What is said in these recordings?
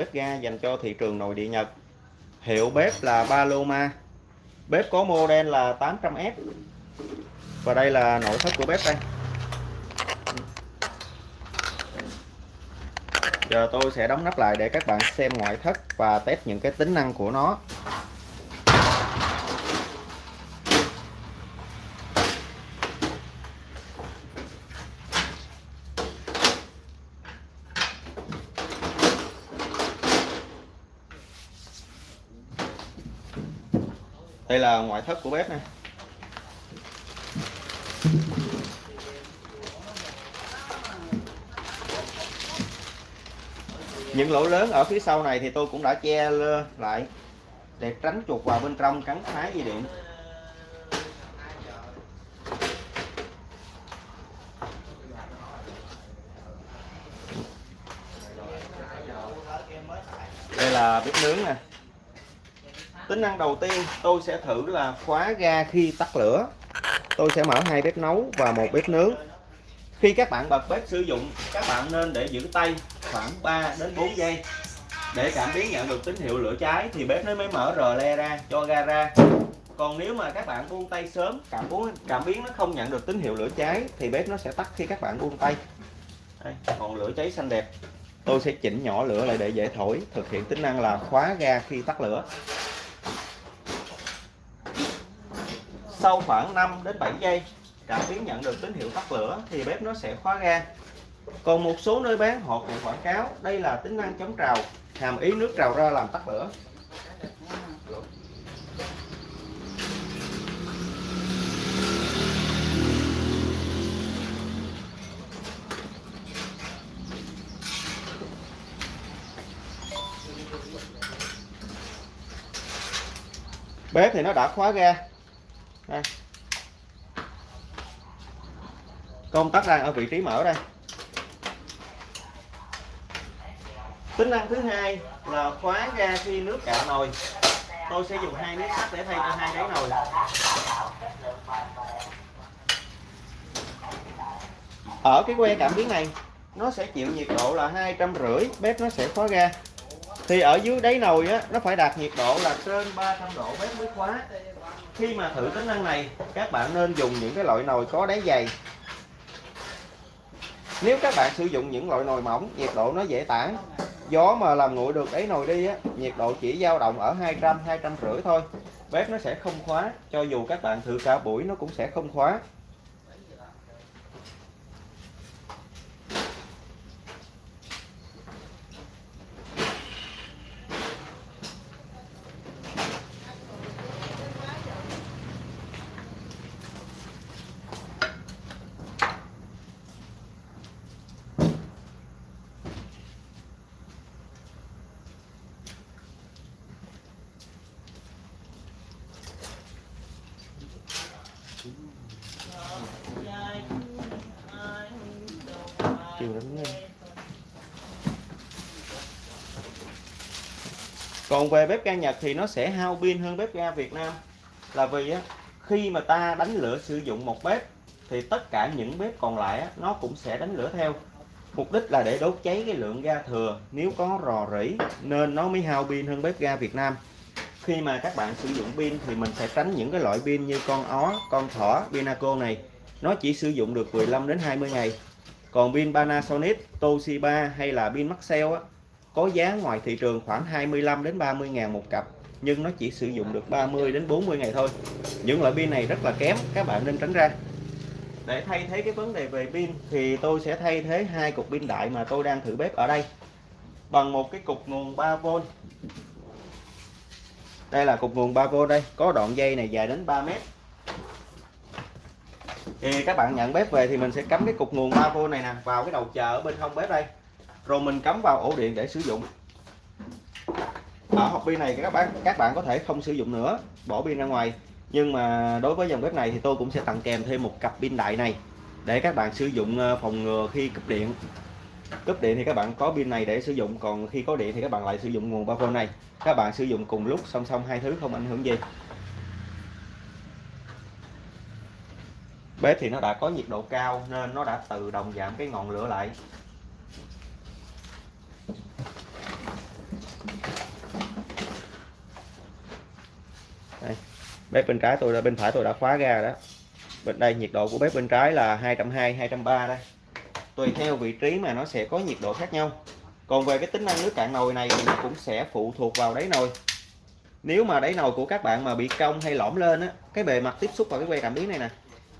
bếp ga dành cho thị trường nội địa Nhật. Hiệu bếp là Paloma. Bếp có model là 800S và đây là nội thất của bếp đây. Giờ tôi sẽ đóng nắp lại để các bạn xem ngoại thất và test những cái tính năng của nó. Đây là ngoại thất của bếp này những lỗ lớn ở phía sau này thì tôi cũng đã che lại để tránh chuột vào bên trong cắn phá dây điện. Đây là bếp nướng nè tính năng đầu tiên tôi sẽ thử là khóa ga khi tắt lửa. Tôi sẽ mở hai bếp nấu và một bếp nướng. Khi các bạn bật bếp sử dụng các bạn nên để giữ tay khoảng 3 đến 4 giây. Để cảm biến nhận được tín hiệu lửa cháy thì bếp nó mới mở rờ le ra cho ga ra. Còn nếu mà các bạn buông tay sớm cảm biến cảm biến nó không nhận được tín hiệu lửa cháy thì bếp nó sẽ tắt khi các bạn buông tay. Đây, còn lửa cháy xanh đẹp. Tôi sẽ chỉnh nhỏ lửa lại để dễ thổi thực hiện tính năng là khóa ga khi tắt lửa. Sau khoảng 5 đến 7 giây, cảm biến nhận được tín hiệu tắt lửa thì bếp nó sẽ khóa ga. Còn một số nơi bán, họ cũng quảng cáo đây là tính năng chống trào, hàm ý nước trào ra làm tắt lửa. Bếp thì nó đã khóa ga đây. công tắc đang ở vị trí mở đây tính năng thứ hai là khóa ra khi nước cạn nồi tôi sẽ dùng hai miếng sắt để thay cho hai đáy nồi ở cái que cảm biến này, nó sẽ chịu nhiệt độ là hai trăm rưỡi, bếp nó sẽ khóa ra. thì ở dưới đáy nồi á, nó phải đạt nhiệt độ là trên 300 độ bếp mới khóa khi mà thử tính năng này, các bạn nên dùng những cái loại nồi có đáy dày. Nếu các bạn sử dụng những loại nồi mỏng, nhiệt độ nó dễ tản. Gió mà làm nguội được đáy nồi đi á, nhiệt độ chỉ dao động ở 200 200 rưỡi thôi. Bếp nó sẽ không khóa, cho dù các bạn thử cả buổi nó cũng sẽ không khóa. Chiều lắm nha còn về bếp ga Nhật thì nó sẽ hao pin hơn bếp ga Việt Nam. Là vì á, khi mà ta đánh lửa sử dụng một bếp thì tất cả những bếp còn lại á, nó cũng sẽ đánh lửa theo. Mục đích là để đốt cháy cái lượng ga thừa. Nếu có rò rỉ nên nó mới hao pin hơn bếp ga Việt Nam. Khi mà các bạn sử dụng pin thì mình sẽ tránh những cái loại pin như con ó con thỏ pinaco này. Nó chỉ sử dụng được 15 đến 20 ngày còn pin Panasonic Toshiba hay là pin Maxell á, có giá ngoài thị trường khoảng 25 đến 30 ngàn một cặp nhưng nó chỉ sử dụng được 30 đến 40 ngày thôi. Những loại pin này rất là kém các bạn nên tránh ra. Để thay thế cái vấn đề về pin thì tôi sẽ thay thế hai cục pin đại mà tôi đang thử bếp ở đây. Bằng một cái cục nguồn 3V đây là cục nguồn 3V đây có đoạn dây này dài đến 3 mét thì các bạn nhận bếp về thì mình sẽ cắm cái cục nguồn 3V này nè, vào cái đầu chờ ở bên hông bếp đây. Rồi mình cắm vào ổ điện để sử dụng. Ở hộp pin này các bạn các bạn có thể không sử dụng nữa, bỏ pin ra ngoài. Nhưng mà đối với dòng bếp này thì tôi cũng sẽ tặng kèm thêm một cặp pin đại này để các bạn sử dụng ờ, phòng ngừa khi cúp điện. Cúp điện thì các bạn có pin này để sử dụng, còn khi có điện thì các bạn lại sử dụng nguồn 3V này. Các bạn sử dụng cùng lúc, song song hai thứ không ảnh hưởng gì. bếp thì nó đã có nhiệt độ cao nên nó đã tự động giảm cái ngọn lửa lại. Đây. bếp bên trái tôi đã bên phải tôi đã khóa ra đó. Bên đây nhiệt độ của bếp bên trái là 220 230 đây. Tùy theo vị trí mà nó sẽ có nhiệt độ khác nhau. Còn về cái tính năng nước cạn nồi này thì nó cũng sẽ phụ thuộc vào đáy nồi. Nếu mà đáy nồi của các bạn mà bị cong hay lõm lên á, cái bề mặt tiếp xúc vào cái que cảm biến này nè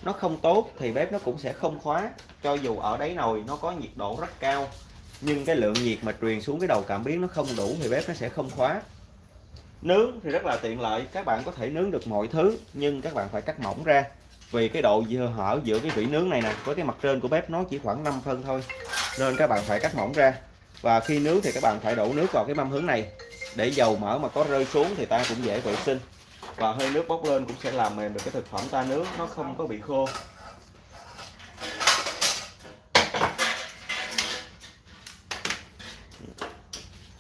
nó không tốt thì bếp nó cũng sẽ không khóa. Cho dù ở đáy nồi nó có nhiệt độ rất cao, nhưng cái lượng nhiệt mà truyền xuống cái đầu cảm biến nó không đủ thì bếp nó sẽ không khóa. Nướng thì rất là tiện lợi, các bạn có thể nướng được mọi thứ, nhưng các bạn phải cắt mỏng ra. Vì cái độ hở giữa cái vỉ nướng này nè, với cái mặt trên của bếp nó chỉ khoảng 5 phân thôi, nên các bạn phải cắt mỏng ra. Và khi nướng thì các bạn phải đổ nước vào cái mâm hướng này. Để dầu mỡ mà có rơi xuống thì ta cũng dễ vệ sinh và hơi nước bốc lên cũng sẽ làm mềm được cái thực phẩm ta nướng nó không có bị khô.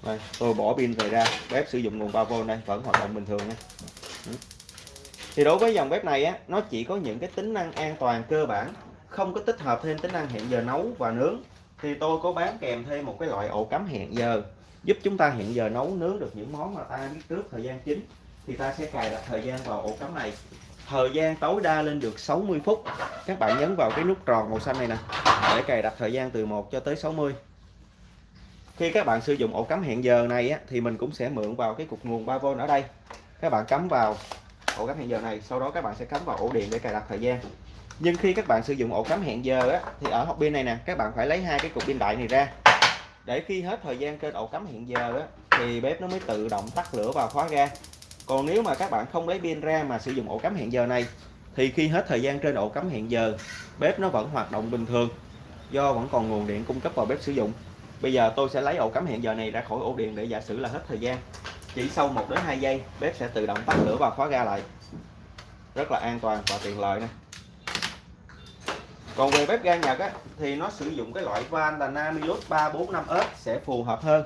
Đây, tôi bỏ pin về ra bếp sử dụng nguồn 3V đây vẫn hoạt động bình thường nha. Ừ. Thì đối với dòng bếp này á nó chỉ có những cái tính năng an toàn cơ bản không có tích hợp thêm tính năng hẹn giờ nấu và nướng. Thì tôi có bán kèm thêm một cái loại ổ cắm hẹn giờ giúp chúng ta hẹn giờ nấu nướng được những món mà ta biết trước thời gian chính thì ta sẽ cài đặt thời gian vào ổ cắm này. Thời gian tối đa lên được 60 phút. Các bạn nhấn vào cái nút tròn màu xanh này nè để cài đặt thời gian từ 1 cho tới 60 khi các bạn sử dụng ổ cắm hẹn giờ này á, thì mình cũng sẽ mượn vào cái cục nguồn 3V ở đây. Các bạn cắm vào ổ cắm hẹn giờ này sau đó các bạn sẽ cắm vào ổ điện để cài đặt thời gian. Nhưng khi các bạn sử dụng ổ cắm hẹn giờ á, thì ở hộp pin này nè các bạn phải lấy hai cái cục pin đại này ra. Để khi hết thời gian trên ổ cắm hẹn giờ á, thì bếp nó mới tự động tắt lửa và khóa ga còn nếu mà các bạn không lấy pin ra mà sử dụng ổ cắm hẹn giờ này thì khi hết thời gian trên ổ cắm hẹn giờ bếp nó vẫn hoạt động bình thường do vẫn còn nguồn điện cung cấp vào bếp sử dụng. Bây giờ tôi sẽ lấy ổ cắm hẹn giờ này ra khỏi ổ điện để giả sử là hết thời gian. Chỉ sau 1 đến 2 giây bếp sẽ tự động tắt lửa và khóa ga lại. Rất là an toàn và tiện lợi nè. Còn về bếp ga Nhật á, thì nó sử dụng cái loại van là Namilus 345S sẽ phù hợp hơn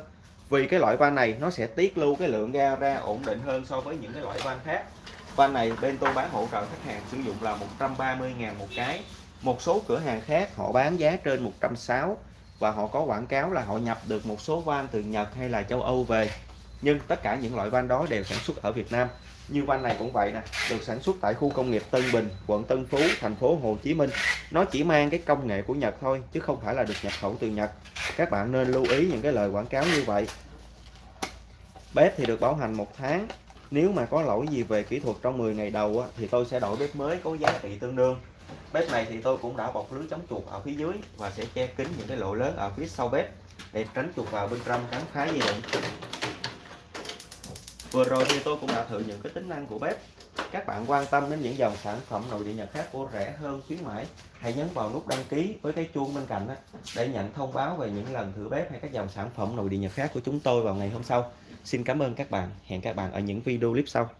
vì cái loại van này, nó sẽ tiết lưu cái lượng ga ra ổn định hơn so với những cái loại van khác. Van này bên tôi bán hỗ trợ khách hàng sử dụng là 130.000 một cái. Một số cửa hàng khác họ bán giá trên 160 và họ có quảng cáo là họ nhập được một số van từ Nhật hay là châu Âu về. Nhưng tất cả những loại van đó đều sản xuất ở Việt Nam. Như van này cũng vậy nè, được sản xuất tại khu công nghiệp Tân Bình, quận Tân Phú, thành phố Hồ Chí Minh. Nó chỉ mang cái công nghệ của Nhật thôi, chứ không phải là được nhập khẩu từ Nhật các bạn nên lưu ý những cái lời quảng cáo như vậy. Bếp thì được bảo hành một tháng. Nếu mà có lỗi gì về kỹ thuật trong 10 ngày đầu á, thì tôi sẽ đổi bếp mới có giá trị tương đương. Bếp này thì tôi cũng đã bọc lưới chống chuột ở phía dưới và sẽ che kín những cái lỗ lớn ở phía sau bếp để tránh chuột vào bên trong cắn phá dây điện. Vừa rồi thì tôi cũng đã thử những cái tính năng của bếp các bạn quan tâm đến những dòng sản phẩm nội địa nhật khác của rẻ hơn khuyến mãi, hãy nhấn vào nút đăng ký với cái chuông bên cạnh đó để nhận thông báo về những lần thử bếp hay các dòng sản phẩm nội địa nhật khác của chúng tôi vào ngày hôm sau. Xin cảm ơn các bạn. Hẹn các bạn ở những video clip sau.